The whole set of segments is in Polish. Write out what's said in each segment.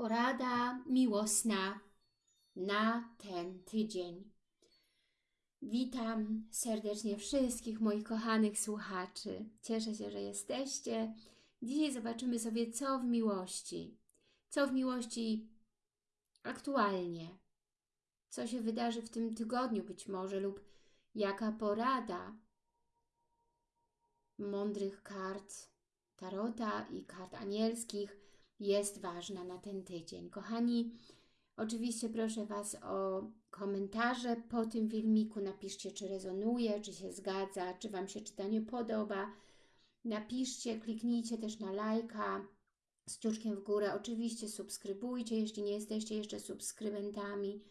porada miłosna na ten tydzień. Witam serdecznie wszystkich moich kochanych słuchaczy. Cieszę się, że jesteście. Dzisiaj zobaczymy sobie, co w miłości. Co w miłości aktualnie. Co się wydarzy w tym tygodniu być może lub jaka porada mądrych kart Tarota i kart anielskich jest ważna na ten tydzień. Kochani, oczywiście proszę Was o komentarze po tym filmiku. Napiszcie, czy rezonuje, czy się zgadza, czy Wam się czytanie podoba. Napiszcie, kliknijcie też na lajka z ciuczkiem w górę. Oczywiście subskrybujcie, jeśli nie jesteście jeszcze subskrybentami.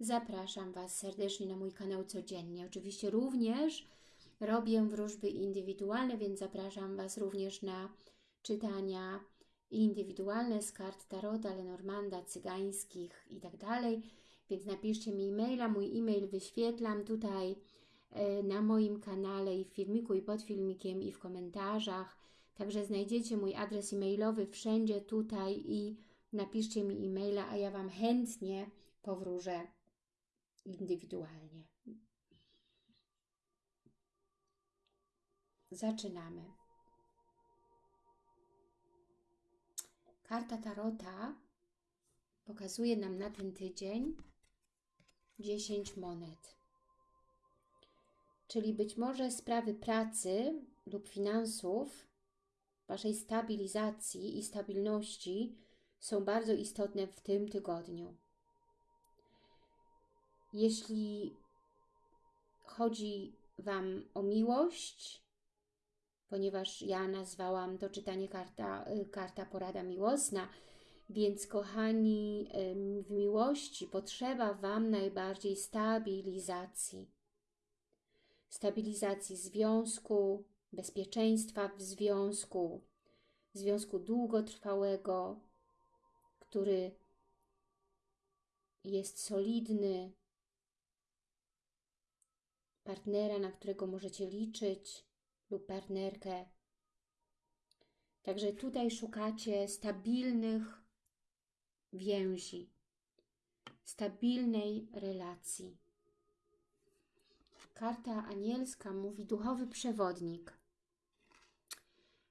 Zapraszam Was serdecznie na mój kanał codziennie. Oczywiście również robię wróżby indywidualne, więc zapraszam Was również na czytania indywidualne z kart Tarota, Lenormanda, cygańskich i tak dalej. Więc napiszcie mi e-maila, mój e-mail wyświetlam tutaj e, na moim kanale i w filmiku i pod filmikiem i w komentarzach. Także znajdziecie mój adres e-mailowy wszędzie tutaj i napiszcie mi e-maila, a ja Wam chętnie powróżę indywidualnie. Zaczynamy. Karta Tarota pokazuje nam na ten tydzień 10 monet. Czyli być może sprawy pracy lub finansów, Waszej stabilizacji i stabilności są bardzo istotne w tym tygodniu. Jeśli chodzi Wam o miłość, ponieważ ja nazwałam to czytanie karta, y, karta porada miłosna, więc kochani, w miłości potrzeba Wam najbardziej stabilizacji. Stabilizacji związku, bezpieczeństwa w związku, związku długotrwałego, który jest solidny, partnera, na którego możecie liczyć, lub partnerkę. Także tutaj szukacie stabilnych więzi, stabilnej relacji. Karta anielska mówi duchowy przewodnik.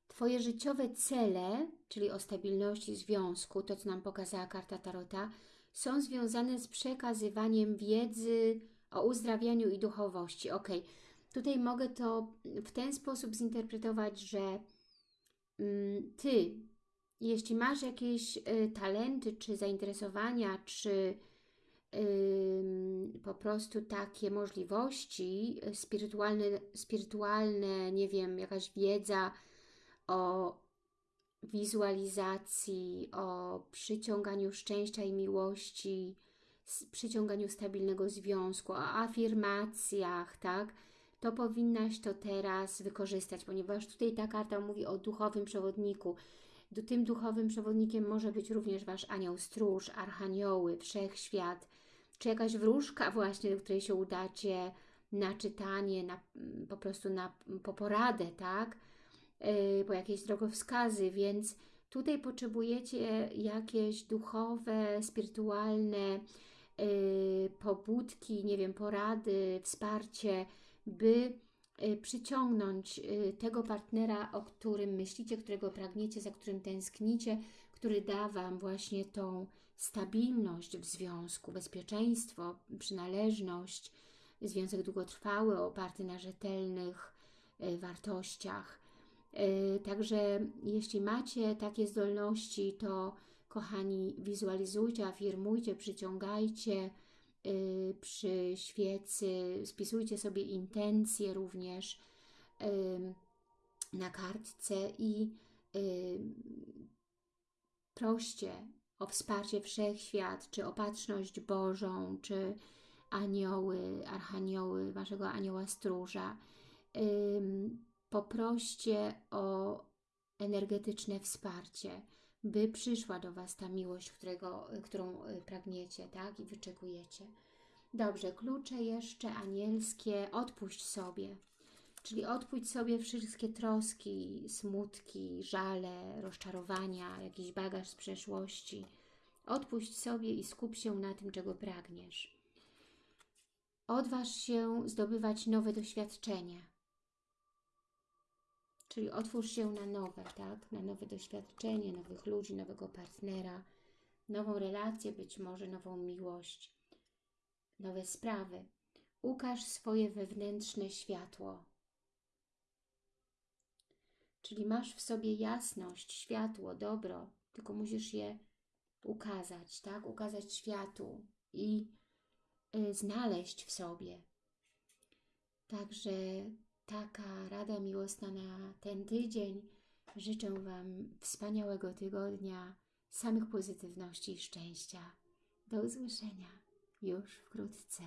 Twoje życiowe cele, czyli o stabilności związku, to co nam pokazała karta Tarota, są związane z przekazywaniem wiedzy o uzdrawianiu i duchowości. Ok, Tutaj mogę to w ten sposób zinterpretować, że mm, Ty, jeśli masz jakieś y, talenty, czy zainteresowania, czy po prostu takie możliwości y, spirytualne, spirytualne, nie wiem, jakaś wiedza o wizualizacji, o przyciąganiu szczęścia i miłości, przyciąganiu stabilnego związku, o afirmacjach, tak? To powinnaś to teraz wykorzystać, ponieważ tutaj ta karta mówi o duchowym przewodniku. Tym duchowym przewodnikiem może być również Wasz anioł stróż, archanioły, wszechświat, czy jakaś wróżka właśnie, do której się udacie na czytanie, na, po prostu na, po poradę, tak? Yy, po jakieś drogowskazy, więc tutaj potrzebujecie jakieś duchowe, spirytualne yy, pobudki, nie wiem, porady, wsparcie, by y, przyciągnąć y, tego partnera, o którym myślicie, którego pragniecie, za którym tęsknicie, który da Wam właśnie tą stabilność w związku, bezpieczeństwo, przynależność, związek długotrwały, oparty na rzetelnych y, wartościach. Także jeśli macie takie zdolności, to kochani, wizualizujcie, afirmujcie, przyciągajcie, przy świecy, spisujcie sobie intencje również na kartce i proście o wsparcie Wszechświat, czy opatrzność Bożą, czy anioły, archanioły, Waszego anioła stróża. Poproście o energetyczne wsparcie by przyszła do Was ta miłość, którego, którą y, pragniecie, tak? I wyczekujecie. Dobrze, klucze jeszcze anielskie, odpuść sobie. Czyli odpuść sobie wszystkie troski, smutki, żale, rozczarowania, jakiś bagaż z przeszłości. Odpuść sobie i skup się na tym, czego pragniesz. Odważ się zdobywać nowe doświadczenia. Czyli otwórz się na nowe, tak? Na nowe doświadczenie, nowych ludzi, nowego partnera, nową relację, być może nową miłość, nowe sprawy. Ukaż swoje wewnętrzne światło. Czyli masz w sobie jasność, światło, dobro, tylko musisz je ukazać, tak? Ukazać światu i y, znaleźć w sobie. Także taka rada miłosna na ten tydzień. Życzę Wam wspaniałego tygodnia, samych pozytywności i szczęścia. Do usłyszenia już wkrótce.